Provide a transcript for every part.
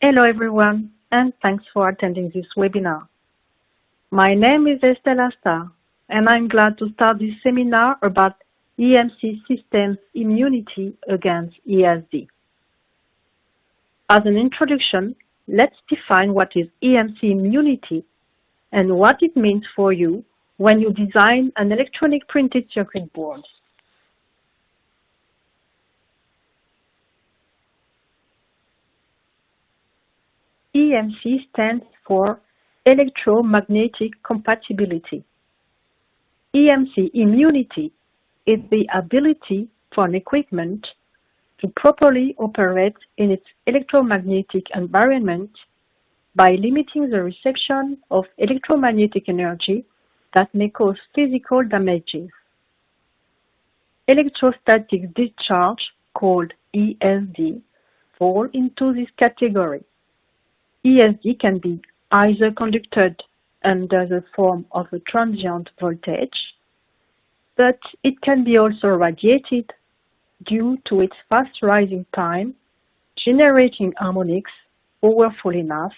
Hello everyone, and thanks for attending this webinar. My name is Estelle Astar, and I'm glad to start this seminar about EMC systems immunity against ESD. As an introduction, let's define what is EMC immunity and what it means for you when you design an electronic printed circuit board. EMC stands for electromagnetic compatibility. EMC immunity is the ability for an equipment to properly operate in its electromagnetic environment by limiting the reception of electromagnetic energy that may cause physical damages. Electrostatic discharge, called ESD, fall into this category. ESD can be either conducted under the form of a transient voltage, but it can be also radiated due to its fast rising time, generating harmonics powerful enough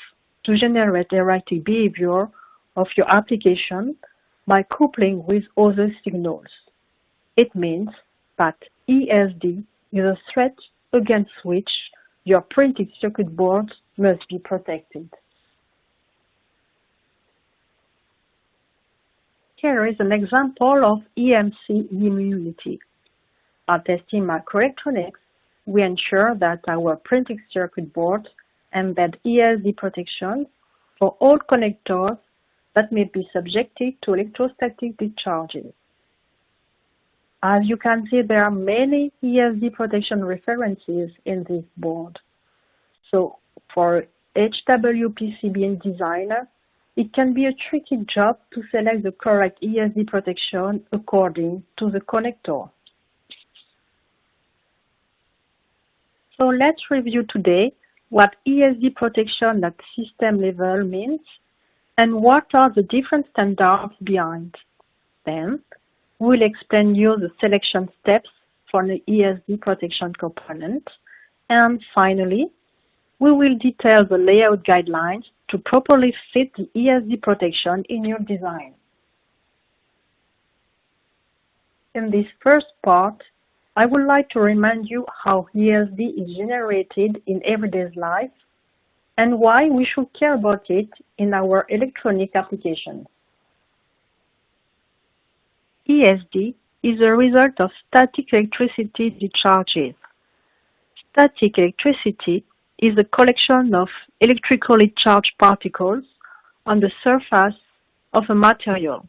to generate erratic behavior of your application by coupling with other signals. It means that ESD is a threat against which your printed circuit boards must be protected. Here is an example of EMC immunity. At ST Microelectronics, we ensure that our printed circuit boards embed ESD protection for all connectors that may be subjected to electrostatic discharges. As you can see, there are many ESD protection references in this board. So for HWPCB designer, it can be a tricky job to select the correct ESD protection according to the connector. So let's review today what ESD protection at system level means and what are the different standards behind. Then we'll explain you the selection steps for the ESD protection component. And finally, we will detail the layout guidelines to properly fit the ESD protection in your design. In this first part, I would like to remind you how ESD is generated in everyday life and why we should care about it in our electronic applications. ESD is a result of static electricity discharges. Static electricity is a collection of electrically charged particles on the surface of a material.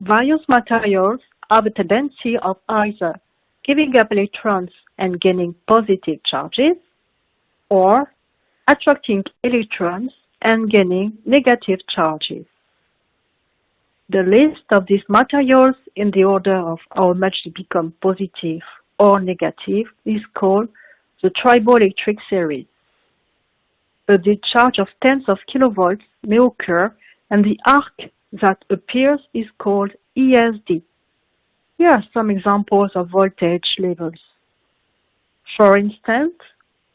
Various materials have a tendency of either giving up electrons and gaining positive charges, or attracting electrons and gaining negative charges. The list of these materials in the order of how much they become positive or negative is called the triboelectric series. A discharge of tens of kilovolts may occur and the arc that appears is called ESD. Here are some examples of voltage levels. For instance,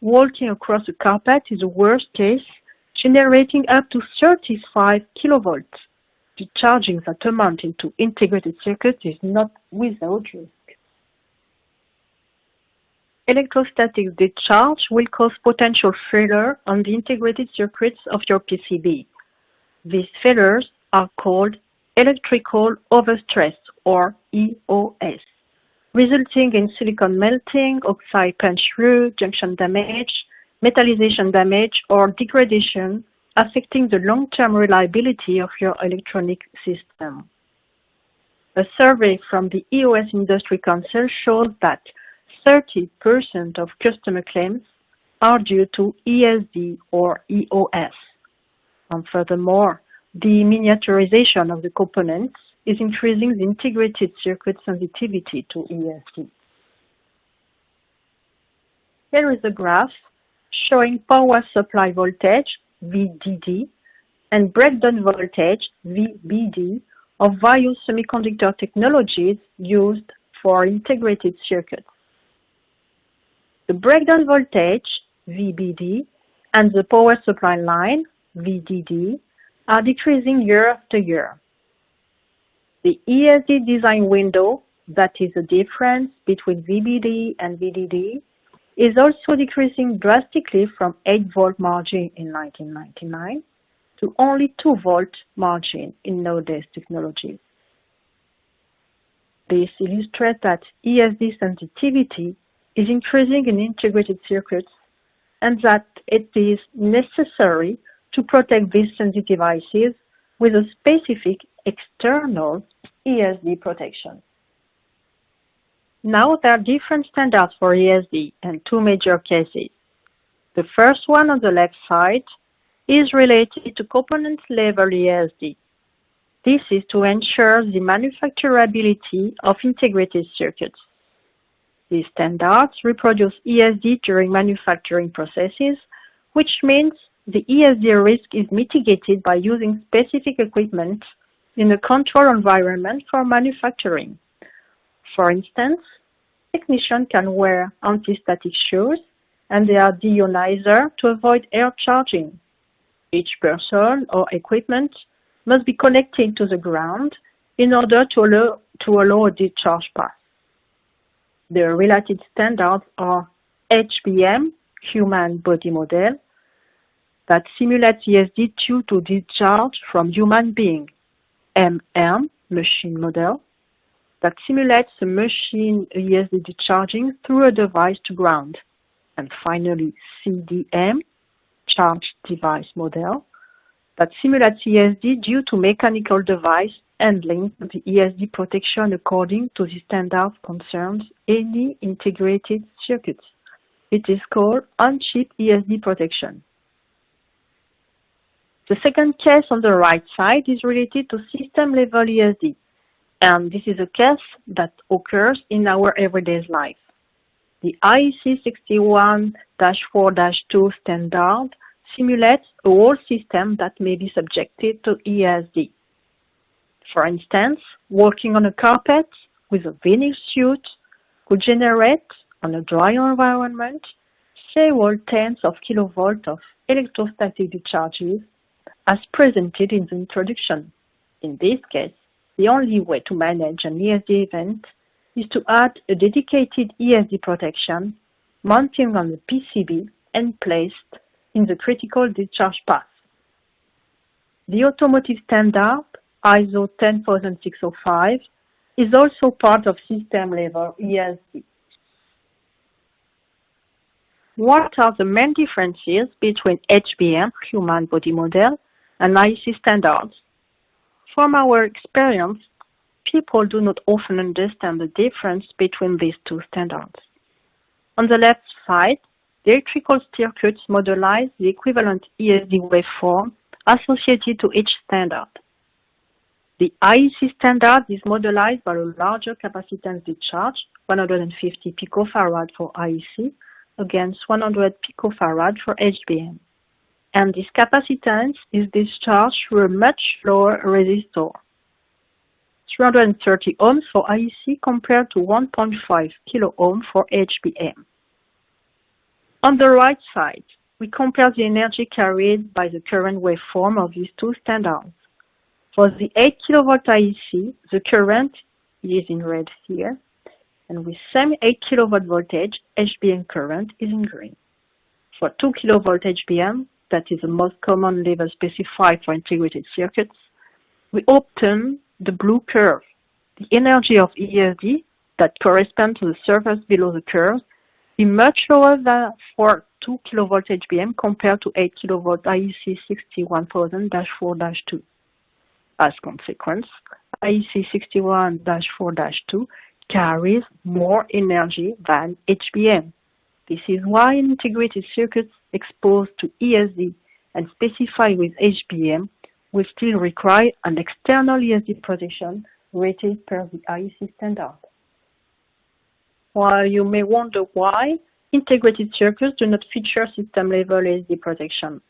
walking across a carpet is the worst case, generating up to 35 kilovolts. Discharging that amount into integrated circuits is not without risk. Electrostatic discharge will cause potential failure on the integrated circuits of your PCB. These failures are called electrical overstress or EOS, resulting in silicon melting, oxide punch-through, junction damage, metallization damage, or degradation, affecting the long-term reliability of your electronic system. A survey from the EOS Industry Council shows that 30% of customer claims are due to ESD or EOS. And furthermore, the miniaturization of the components is increasing the integrated circuit sensitivity to ESD. Here is a graph showing power supply voltage, VDD, and breakdown voltage, VBD, of various semiconductor technologies used for integrated circuits. The breakdown voltage, VBD, and the power supply line, VDD, are decreasing year after year. The ESD design window, that is the difference between VBD and VDD, is also decreasing drastically from 8 volt margin in 1999 to only 2 volt margin in nowadays technologies. This illustrates that ESD sensitivity is increasing in integrated circuits and that it is necessary to protect these sensitive ICs with a specific external ESD protection. Now there are different standards for ESD and two major cases. The first one on the left side is related to component level ESD. This is to ensure the manufacturability of integrated circuits. These standards reproduce ESD during manufacturing processes, which means the ESD risk is mitigated by using specific equipment in a controlled environment for manufacturing. For instance, technicians can wear anti-static shoes and they are deionizer to avoid air charging. Each person or equipment must be connected to the ground in order to allow, to allow a discharge path. The related standards are HBM, Human Body Model, that simulates ESD due to discharge from human being, MM, Machine Model, that simulates the machine ESD charging through a device to ground. And finally, CDM, Charge Device Model, that simulates ESD due to mechanical device handling the ESD protection according to the standard concerns any integrated circuits. It is called on-chip ESD protection. The second case on the right side is related to system-level ESD, and this is a case that occurs in our everyday life. The IEC 61-4-2 standard simulates a whole system that may be subjected to ESD. For instance, working on a carpet with a vinyl suit could generate, on a dry environment, several tens of kilovolts of electrostatic discharges as presented in the introduction. In this case, the only way to manage an ESD event is to add a dedicated ESD protection mounting on the PCB and placed in the critical discharge path. The automotive standard ISO 10605 is also part of system-level ESD. What are the main differences between HBM, Human Body Model, and IEC standards? From our experience, people do not often understand the difference between these two standards. On the left side, the electrical circuits modelize the equivalent ESD waveform associated to each standard. The IEC standard is modelized by a larger capacitance discharge, 150 picofarad for IEC against 100 picofarad for HBM. And this capacitance is discharged through a much lower resistor, 330 ohms for IEC compared to 1.5 kilo ohm for HBM. On the right side, we compare the energy carried by the current waveform of these two standards. For the 8 kilovolt IEC, the current is in red here, and with same 8 kilovolt voltage, HBM current is in green. For 2 kilovolt HBM, that is the most common level specified for integrated circuits, we obtain the blue curve. The energy of ESD that corresponds to the surface below the curve is much lower than for 2 kilovolt HBM compared to 8 kilovolt IEC 61000-4-2. As consequence, IEC 61-4-2 carries more energy than HBM. This is why integrated circuits exposed to ESD and specified with HBM will still require an external ESD protection rated per the IEC standard. While you may wonder why, integrated circuits do not feature system-level ESD protection.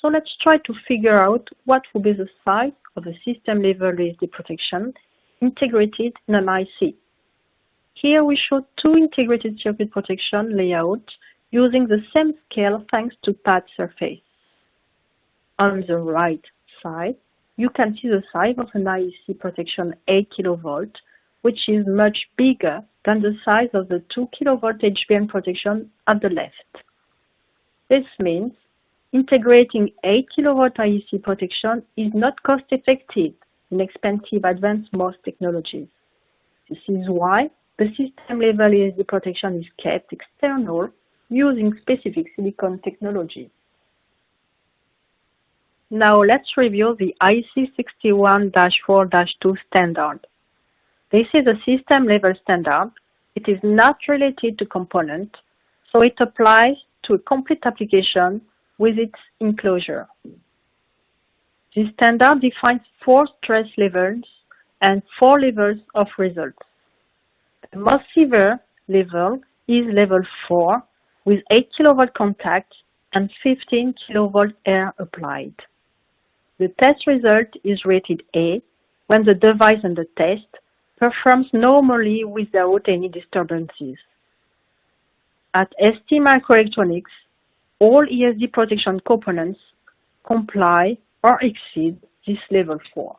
So let's try to figure out what will be the size of the system-level ESD protection integrated in an IC. Here we show two integrated circuit protection layouts using the same scale thanks to pad surface. On the right side, you can see the size of an IEC protection 8 kV, which is much bigger than the size of the 2 kV HBM protection at the left. This means integrating 8 kV IEC protection is not cost effective in expensive advanced MOS technologies. This is why the system level ESD protection is kept external using specific silicon technology. Now let's review the IEC 61-4-2 standard. This is a system level standard. It is not related to component, so it applies to a complete application with its enclosure. This standard defines four stress levels and four levels of results. The most severe level is level 4 with 8 kV contact and 15 kV air applied. The test result is rated A when the device under test performs normally without any disturbances. At ST Microelectronics, all ESD protection components comply or exceed this level 4.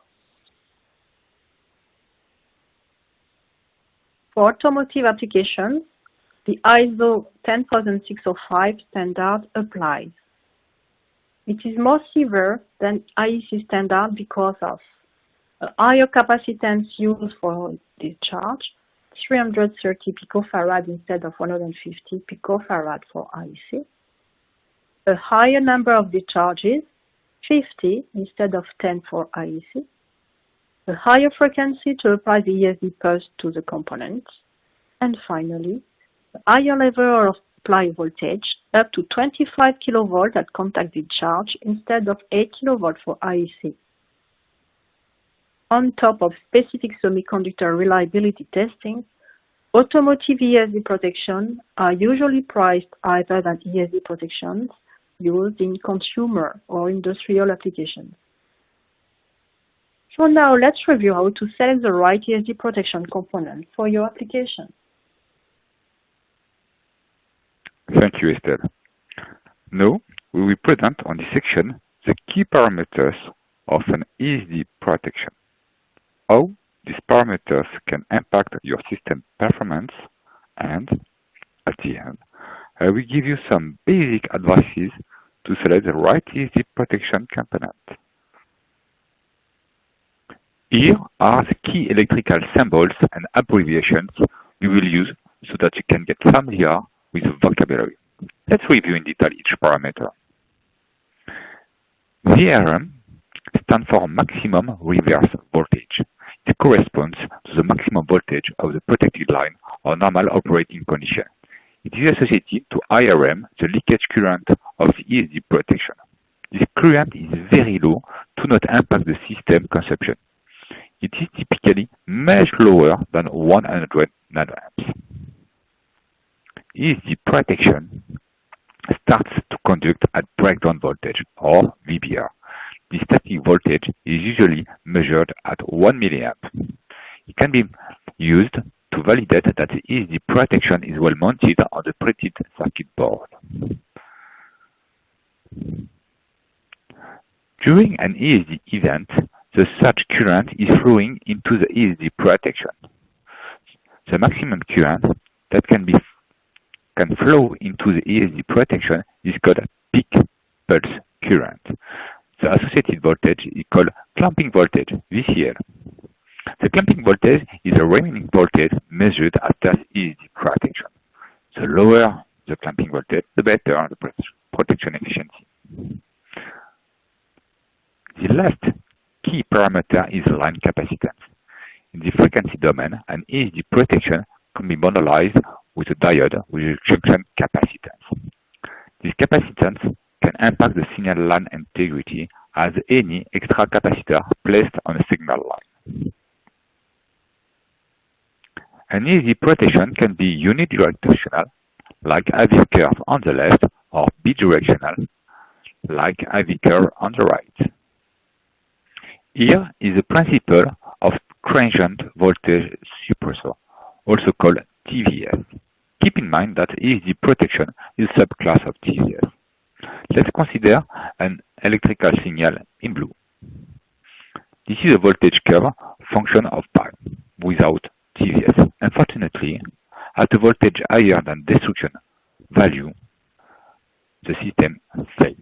For automotive applications, the ISO 10605 standard applies. It is more severe than IEC standard because of a higher capacitance used for discharge, 330 picofarad instead of 150 picofarad for IEC, a higher number of discharges, 50 instead of 10 for IEC, a higher frequency to apply the ESD pulse to the components, and finally, a higher level of apply voltage up to 25 kV at contact discharge instead of 8 kV for IEC. On top of specific semiconductor reliability testing, automotive ESD protection are usually priced higher than ESD protections used in consumer or industrial applications. So now let's review how to select the right ESD protection component for your application. Thank you, Estelle. Now, we will present on this section the key parameters of an ESD protection. How these parameters can impact your system performance and, at the end, I will give you some basic advices to select the right ESD protection component. Here are the key electrical symbols and abbreviations you will use so that you can get familiar with the vocabulary. Let's review in detail each parameter. VRM stands for maximum reverse voltage. It corresponds to the maximum voltage of the protected line or normal operating condition. It is associated to IRM, the leakage current of the ESD protection. This current is very low to not impact the system consumption. It is typically much lower than 100 nanoamps. ESD protection starts to conduct at breakdown voltage, or VBR. The static voltage is usually measured at 1 milliamp. It can be used to validate that the ESD protection is well mounted on the printed circuit board. During an ESD event, the surge current is flowing into the ESD protection. The maximum current that can be can flow into the ESD protection is called a peak pulse current. The associated voltage is called clamping voltage, VCL. The clamping voltage is the remaining voltage measured after ESD protection. The lower the clamping voltage, the better the protection efficiency. The last key parameter is line capacitance. In the frequency domain, an ESD protection can be modelized with a diode with a junction capacitance. This capacitance can impact the signal line integrity as any extra capacitor placed on a signal line. An ESD protection can be unidirectional, like IV curve on the left, or bidirectional, like IV curve on the right. Here is the principle of transient voltage suppressor, also called TVS. Keep in mind that ESD protection is a subclass of TVS. Let's consider an electrical signal in blue. This is a voltage curve function of time without TVS. Unfortunately, at a voltage higher than destruction value, the system fails.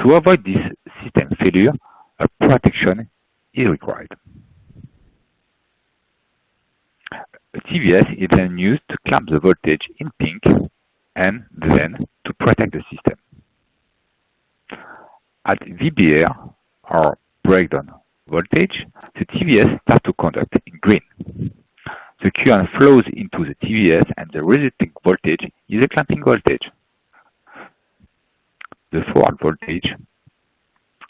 To avoid this system failure, a protection is required. A TVS is then used to clamp the voltage in pink and then to protect the system. At VBR, or breakdown voltage, the TVS starts to conduct in green. The current flows into the TVS and the resulting voltage is a clamping voltage. The forward voltage,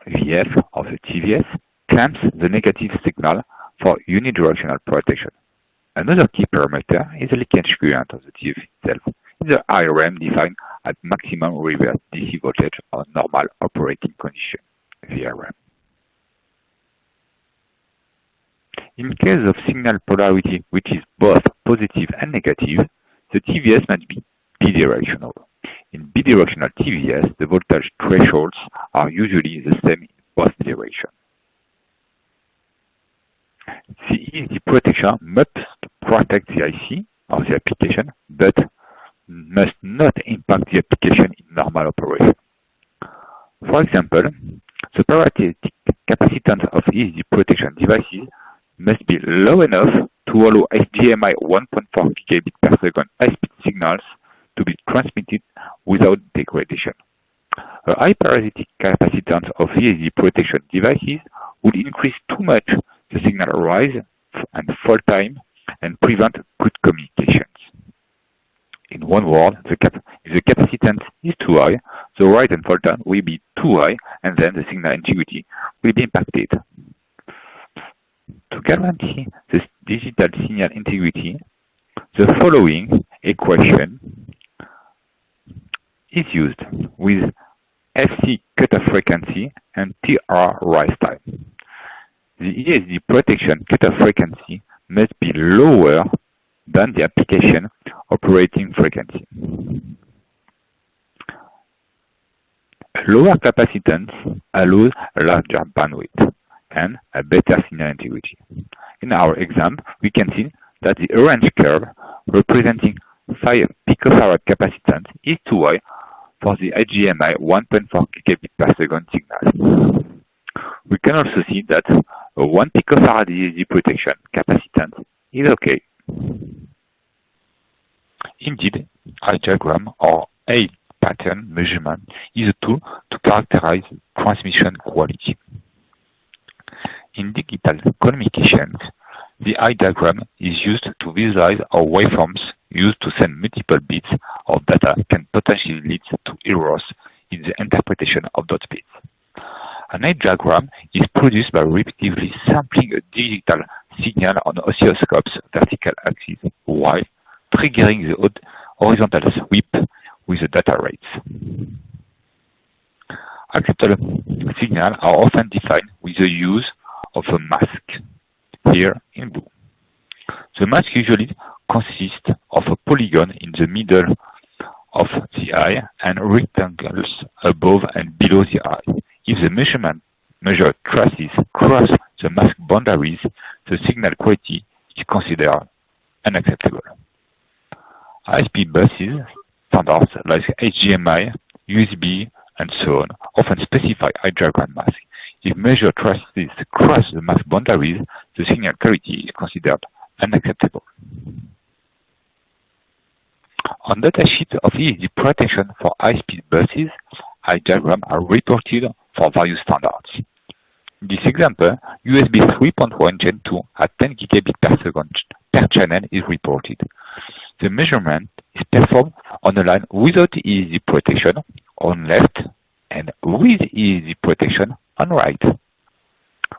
VF of the TVS, clamps the negative signal for unidirectional protection. Another key parameter is the leakage current of the TVS itself. The IRM defined at maximum reverse DC voltage or normal operating condition, VRM. In case of signal polarity which is both positive and negative, the TVS must be bidirectional. In bidirectional TVS, the voltage thresholds are usually the same in both directions. The protection must protect the IC or the application, but must not impact the application in normal operation. For example, the parasitic capacitance of ESD protection devices must be low enough to allow HDMI 1.4 gigabit per second high-speed signals to be transmitted without degradation. A high parasitic capacitance of ESD protection devices would increase too much the signal rise and fall time and prevent good communications. In one word, the cap if the capacitance is too high, the rise and fall time will be too high and then the signal integrity will be impacted. To guarantee this digital signal integrity, the following equation is used with FC cutoff frequency and TR rise time. The ESD protection cutoff frequency must be lower than the application operating frequency. Lower capacitance allows a larger bandwidth and a better signal integrity. In our example, we can see that the orange curve representing 5 picofarad capacitance is too high for the HDMI 1.4 gigabit per second signal. We can also see that a 1 picofarad ESD protection capacitance is okay. Indeed, eye diagram or eye pattern measurement is a tool to characterize transmission quality. In digital communications, the eye diagram is used to visualize how waveforms used to send multiple bits of data can potentially lead to errors in the interpretation of those bits. An eye diagram is produced by repeatedly sampling a digital signal on oscilloscope's vertical axis while triggering the horizontal sweep with the data rates. Acceptable signals are often defined with the use of a mask, here in blue. The mask usually consists of a polygon in the middle of the eye and rectangles above and below the eye. If the measurement measured traces cross the mask boundaries, the signal quality is considered unacceptable. High-speed buses, standards like HDMI, USB, and so on, often specify eye diagram masks. If measured traces cross the mask boundaries, the signal quality is considered unacceptable. On the datasheet of ESD protection for high-speed buses, eye diagrams are reported for various standards. In this example, USB 3.1 Gen 2 at 10 gigabit per second per channel is reported. The measurement is performed on a line without ESD protection on left and with ESD protection on right.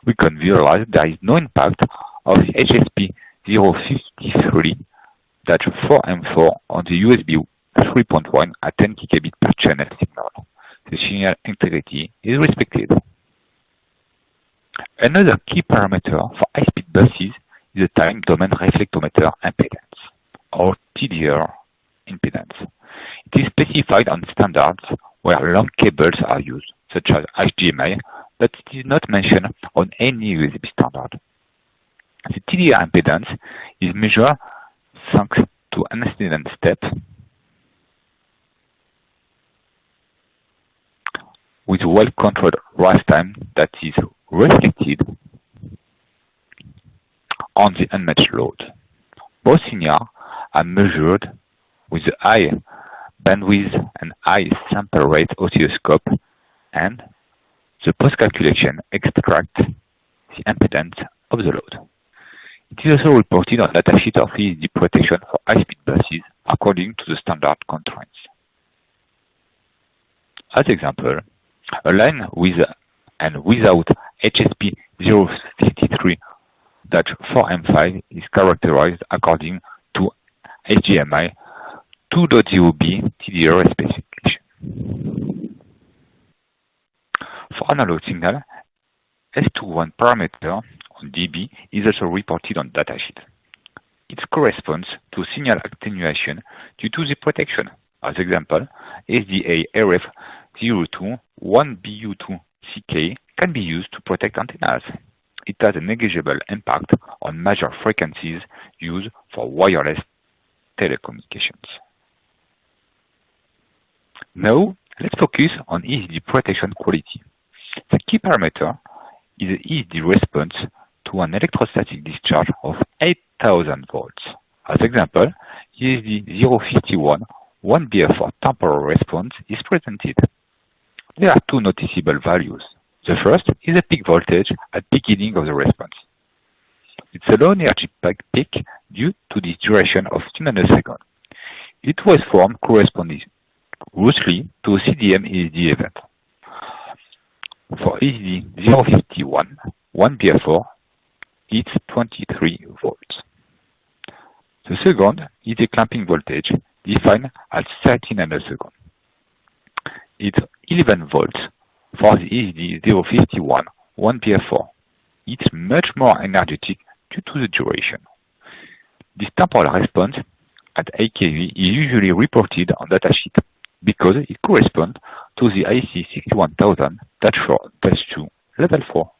We can visualize there is no impact of HSP 053 4M4 on the USB 3.1 at 10 gigabit per channel signal. The signal integrity is respected. Another key parameter for high-speed buses is the time domain reflectometer impedance, or TDR impedance. It is specified on standards where long cables are used, such as HDMI, but it is not mentioned on any USB standard. The TDR impedance is measured thanks to an incident step with well-controlled rise time that is reflected on the unmatched load. Both signals are measured with a high bandwidth and high sample rate oscilloscope and the post-calculation extract the impedance of the load. It is also reported on datasheet of ESD protection for high-speed buses according to the standard constraints. As example, a line with and without HSP 053-4M5 is characterized according to HDMI 2.0b TDR specification. For analog signal, S21 parameter on dB is also reported on datasheet. It corresponds to signal attenuation due to the protection. As example, SDA RF02 1BU2CK can be used to protect antennas. It has a negligible impact on major frequencies used for wireless telecommunications. Now, let's focus on ESD protection quality. The key parameter is the ESD response to an electrostatic discharge of 8000 volts. As example, ESD 051 1BF4 temporal response is presented. There are two noticeable values. The first is the peak voltage at beginning of the response. It's a low energy peak due to the duration of 2 nanoseconds. It was formed corresponding loosely to a CDM ESD event. For ESD 051 1BF4, it's 23 volts. The second is the clamping voltage defined at 30 nanoseconds. It's 11 volts for the ESD 051 1BF4. It's much more energetic due to the duration. This temporal response at 8 kV is usually reported on datasheet because it corresponds to the IEC 61000-2 level 4.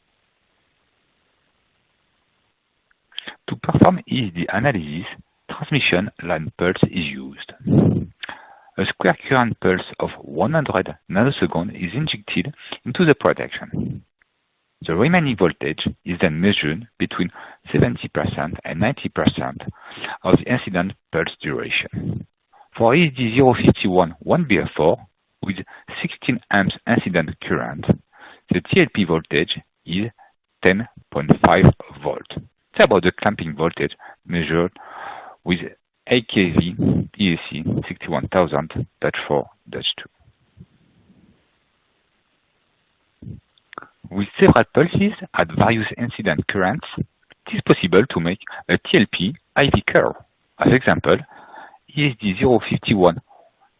To perform ESD analysis, transmission line pulse is used. A square current pulse of 100 nanoseconds is injected into the protection. The remaining voltage is then measured between 70% and 90% of the incident pulse duration. For ESD 051 1BF4 with 16 amps incident current, the TLP voltage is 10.5 volt. It's about the clamping voltage measured with AKV IEC 61000-4-2. With several pulses at various incident currents, it is possible to make a TLP IV curve. As example, ESD051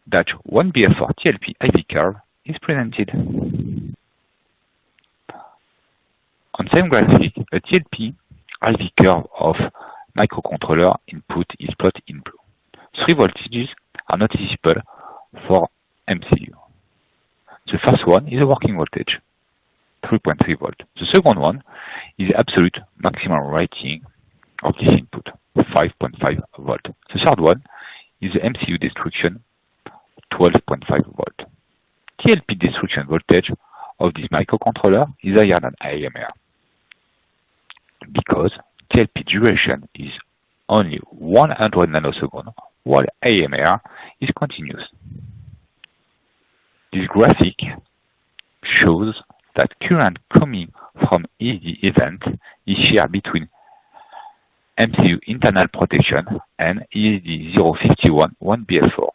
that 1BF4-TLP IV curve is presented. On same graphic, a TLP IV curve of microcontroller input is plotted in blue. Three voltages are noticeable for MCU. The first one is a working voltage, 3.3 volt. The second one is absolute maximum rating of this input, 5.5 volt. The third one is the MCU destruction 12.5 volt. TLP destruction voltage of this microcontroller is higher than AMR because TLP duration is only 100 nanoseconds while AMR is continuous. This graphic shows that current coming from ESD event is shared between MCU internal protection and ESD 051 1BF4.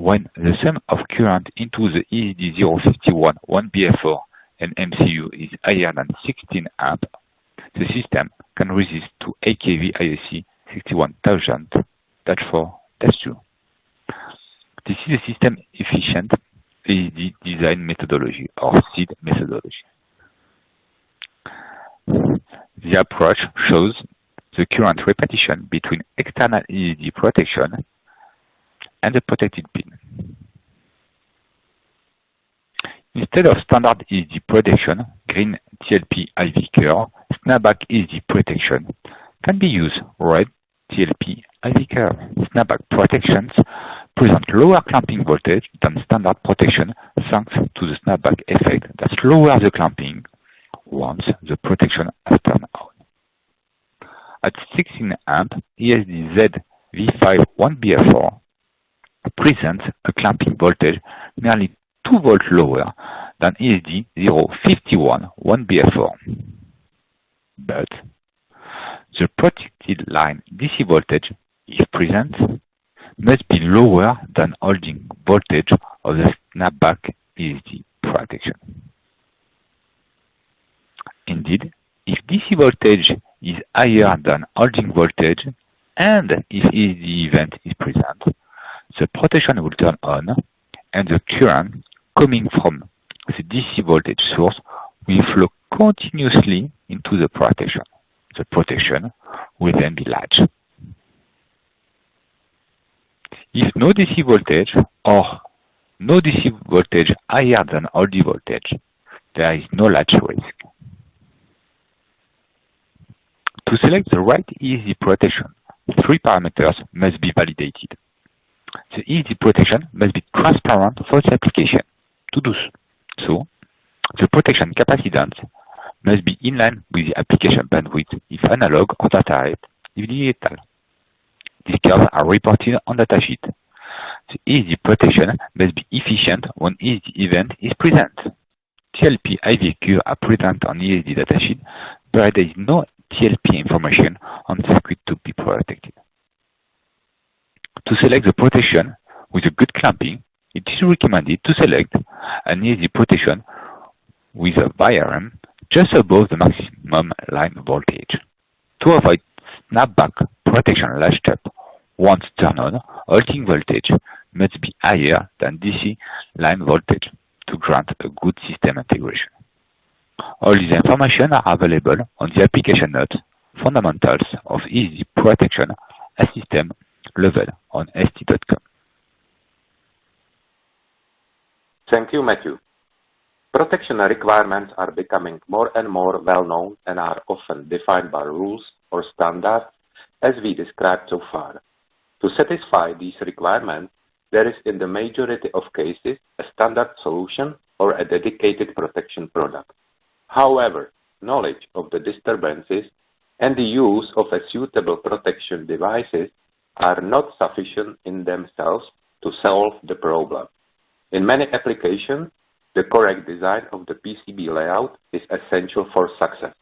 When the sum of current into the ESD 051 1BF4 and MCU is higher than 16 amp, the system can resist to 8 kV IEC 61000-4-2. This is a system efficient ESD design methodology or SEED methodology. The approach shows the current repetition between external ESD protection and the protected pin. Instead of standard ESD protection, green TLP IV curve, snapback ESD protection can be used red TLP IV curve. Snapback protections present lower clamping voltage than standard protection thanks to the snapback effect that lowers the clamping once the protection has turned on. At 16 amp, ESD Z V5 1BF4 presents a clamping voltage nearly 2 volts lower than ESD 051 1BF4. But the protected line DC voltage, if present, must be lower than holding voltage of the snapback ESD protection. Indeed, if DC voltage is higher than holding voltage and if ESD event is present, the protection will turn on and the current coming from the DC voltage source will flow continuously into the protection. The protection will then be latched. If no DC voltage or no DC voltage higher than holding voltage, there is no latch risk. To select the right ESD protection, three parameters must be validated. The ESD protection must be transparent for the application. To do so, the protection capacitance must be in line with the application bandwidth if analog or data rate if digital. These curves are reported on datasheet. The ESD protection must be efficient when ESD event is present. TLP IV curves are present on ESD datasheet, but there is no TLP information on the circuit to be protected. To select the protection with a good clamping, it is recommended to select an ESD protection with a VRM just above the maximum line voltage. To avoid snapback protection latch step once turned on, holding voltage must be higher than DC line voltage to grant a good system integration. All these information are available on the application notes Fundamentals of ESD Protection at System level on ST.com. Thank you, Matthew. Protection requirements are becoming more and more well known and are often defined by rules or standards as we described so far. To satisfy these requirements, there is in the majority of cases a standard solution or a dedicated protection product. However, knowledge of the disturbances and the use of a suitable protection devices are not sufficient in themselves to solve the problem. In many applications, the correct design of the PCB layout is essential for success.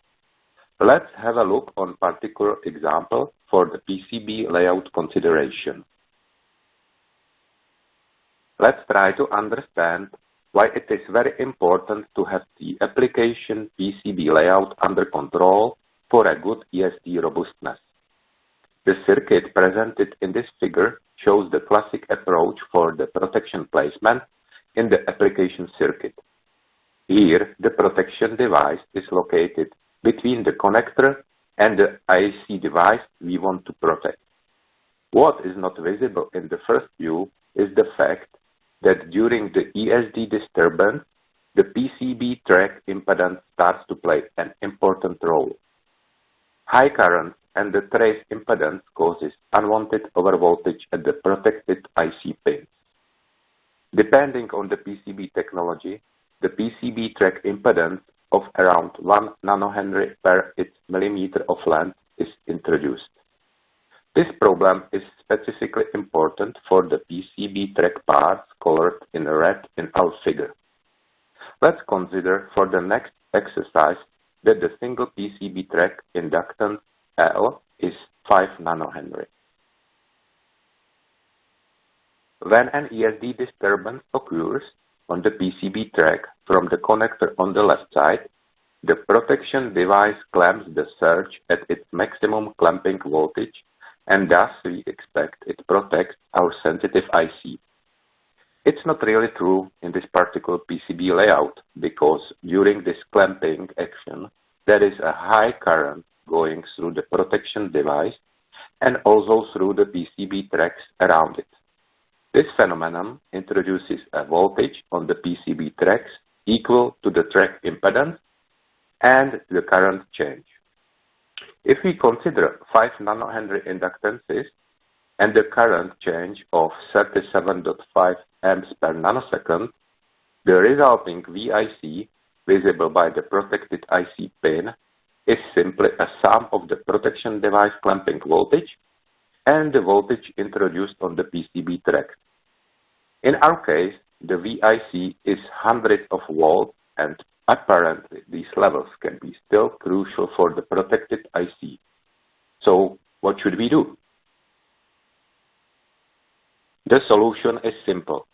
Let's have a look on particular example for the PCB layout consideration. Let's try to understand why it is very important to have the application PCB layout under control for a good ESD robustness. The circuit presented in this figure shows the classic approach for the protection placement in the application circuit. Here, the protection device is located between the connector and the IC device we want to protect. What is not visible in the first view is the fact that during the ESD disturbance, the PCB track impedance starts to play an important role. High current and the trace impedance causes unwanted overvoltage at the protected IC pins. Depending on the PCB technology, the PCB track impedance of around 1 nanohenry per its millimeter of length is introduced. This problem is specifically important for the PCB track parts colored in red in our figure. Let's consider for the next exercise that the single PCB track inductance L is 5 nanohenry. When an ESD disturbance occurs on the PCB track from the connector on the left side, the protection device clamps the surge at its maximum clamping voltage and thus we expect it protects our sensitive IC. It's not really true in this particular PCB layout because during this clamping action there is a high current going through the protection device and also through the PCB tracks around it. This phenomenon introduces a voltage on the PCB tracks equal to the track impedance and the current change. If we consider 5 nanohenry inductances and the current change of 37.5 amps per nanosecond, the resulting VIC, visible by the protected IC pin, is simply a sum of the protection device clamping voltage and the voltage introduced on the PCB track. In our case, the VIC is hundreds of volts and apparently these levels can be still crucial for the protected IC. So what should we do? The solution is simple.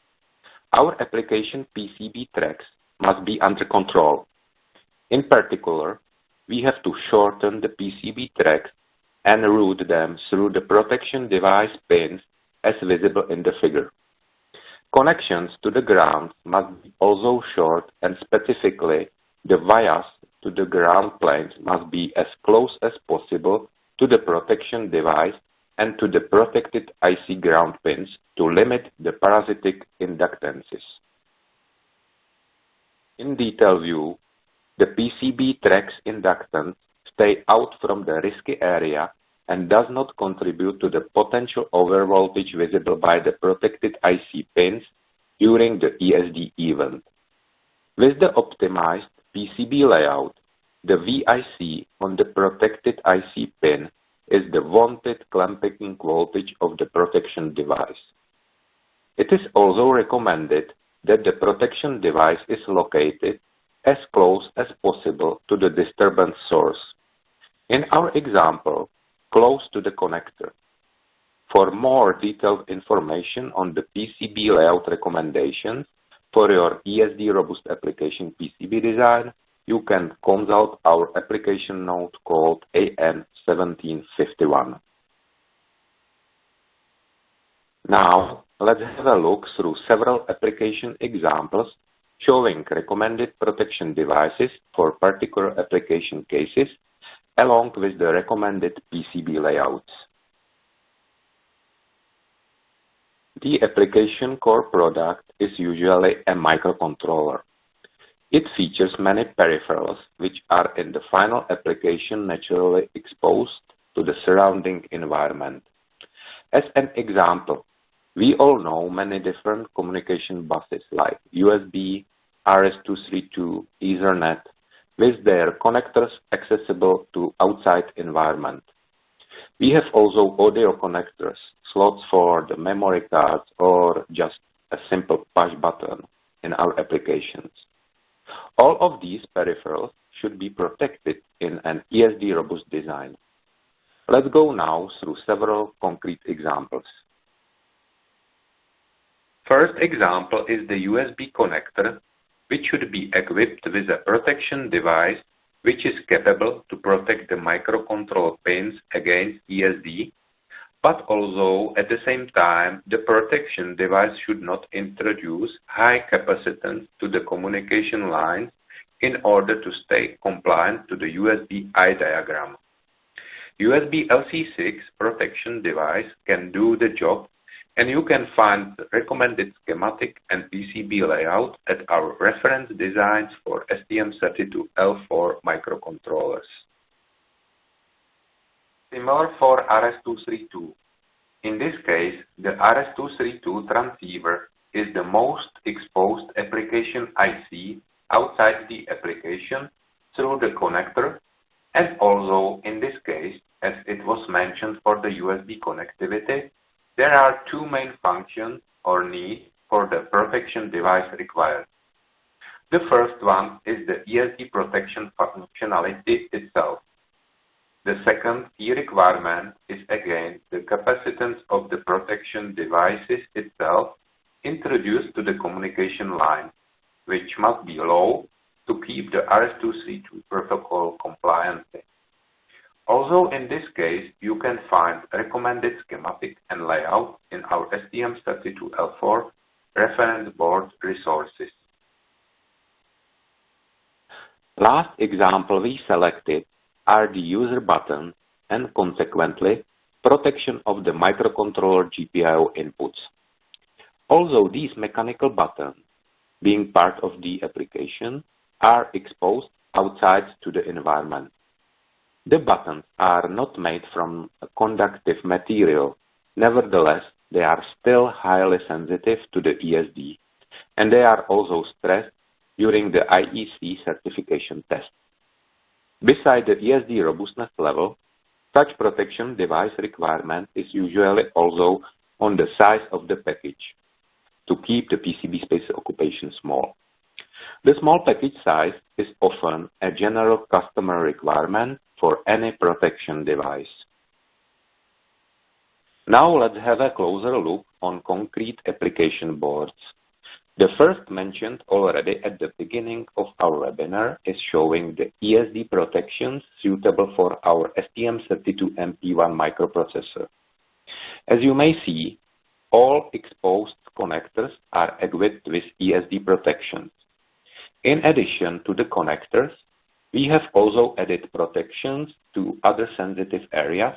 Our application PCB tracks must be under control. In particular, we have to shorten the PCB tracks and route them through the protection device pins as visible in the figure. Connections to the ground must be also short and specifically the vias to the ground planes must be as close as possible to the protection device and to the protected IC ground pins to limit the parasitic inductances. In detail view, the PCB tracks inductance stay out from the risky area and does not contribute to the potential overvoltage visible by the protected IC pins during the ESD event. With the optimized PCB layout, the VIC on the protected IC pin is the wanted clamping voltage of the protection device. It is also recommended that the protection device is located as close as possible to the disturbance source. In our example, close to the connector. For more detailed information on the PCB layout recommendations for your ESD robust application PCB design, you can consult our application note called AN1751. Now, let's have a look through several application examples showing recommended protection devices for particular application cases along with the recommended PCB layouts. The application core product is usually a microcontroller. It features many peripherals which are in the final application naturally exposed to the surrounding environment. As an example, we all know many different communication buses like USB, RS-232, Ethernet, with their connectors accessible to outside environment. We have also audio connectors, slots for the memory cards, or just a simple push button in our applications. All of these peripherals should be protected in an ESD robust design. Let's go now through several concrete examples. First example is the USB connector, which should be equipped with a protection device which is capable to protect the microcontroller pins against ESD, but also at the same time the protection device should not introduce high capacitance to the communication lines in order to stay compliant to the USB eye diagram. USB LC6 protection device can do the job and you can find the recommended schematic and PCB layout at our reference designs for STM32L4 microcontrollers. Similar for RS-232. In this case, the RS-232 transceiver is the most exposed application IC outside the application through the connector and also in this case, as it was mentioned for the USB connectivity, there are two main functions or needs for the protection device required. The first one is the ESD protection functionality itself. The second key requirement is again the capacitance of the protection devices itself introduced to the communication line, which must be low to keep the RS-232 protocol compliant. Also in this case, you can find recommended schematic and layout in our STM32L4 reference board resources. Last example we selected are the user button and consequently protection of the microcontroller GPIO inputs. Although these mechanical buttons, being part of the application, are exposed outside to the environment. The buttons are not made from a conductive material. Nevertheless, they are still highly sensitive to the ESD, and they are also stressed during the IEC certification test. Beside the ESD robustness level, such protection device requirement is usually also on the size of the package to keep the PCB space occupation small. The small package size is often a general customer requirement for any protection device. Now let's have a closer look on concrete application boards. The first mentioned already at the beginning of our webinar is showing the ESD protections suitable for our STM32MP1 microprocessor. As you may see, all exposed connectors are equipped with ESD protections. In addition to the connectors, we have also added protections to other sensitive areas,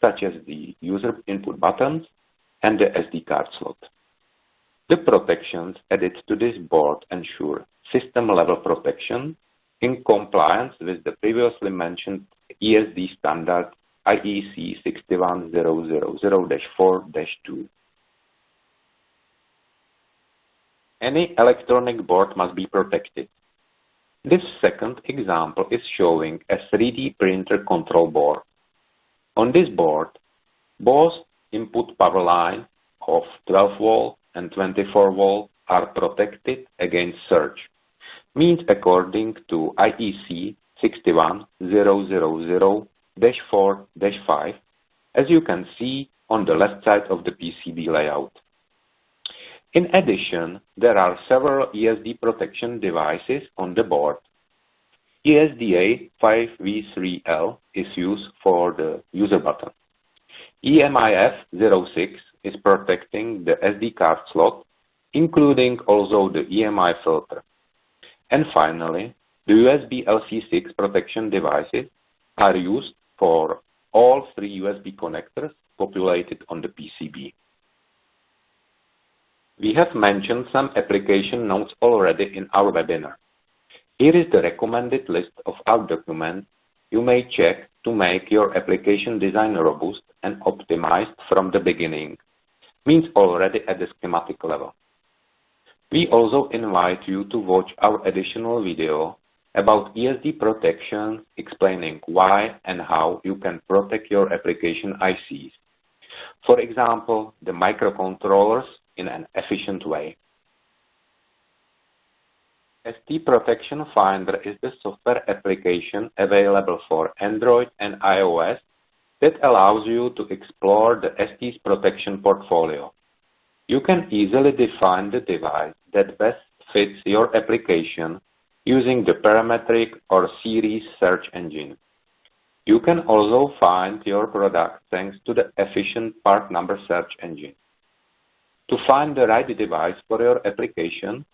such as the user input buttons and the SD card slot. The protections added to this board ensure system-level protection in compliance with the previously mentioned ESD standard IEC 61000-4-2. Any electronic board must be protected. This second example is showing a 3D printer control board. On this board, both input power line of 12 volt and 24 volt are protected against surge, means according to IEC 61000-4-5, as you can see on the left side of the PCB layout. In addition, there are several ESD protection devices on the board. ESDA 5V3L is used for the user button. EMIF 06 is protecting the SD card slot, including also the EMI filter. And finally, the USB LC6 protection devices are used for all three USB connectors populated on the PCB. We have mentioned some application notes already in our webinar. Here is the recommended list of our documents you may check to make your application design robust and optimized from the beginning, means already at the schematic level. We also invite you to watch our additional video about ESD protection explaining why and how you can protect your application ICs. For example, the microcontrollers in an efficient way. ST Protection Finder is the software application available for Android and iOS that allows you to explore the ST's protection portfolio. You can easily define the device that best fits your application using the parametric or series search engine. You can also find your product thanks to the efficient part number search engine. To find the right device for your application,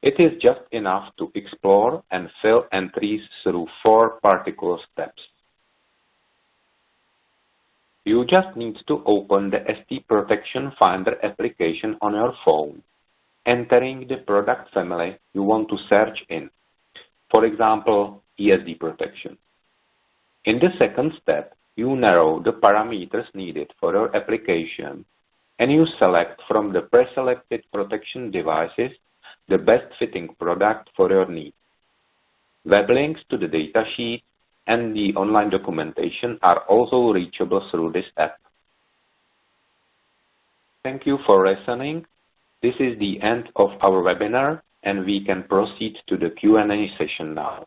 it is just enough to explore and fill entries through four particular steps. You just need to open the ST Protection Finder application on your phone, entering the product family you want to search in, for example, ESD protection. In the second step, you narrow the parameters needed for your application and you select from the preselected protection devices the best fitting product for your needs. Web links to the datasheet and the online documentation are also reachable through this app. Thank you for listening. This is the end of our webinar and we can proceed to the Q&A session now.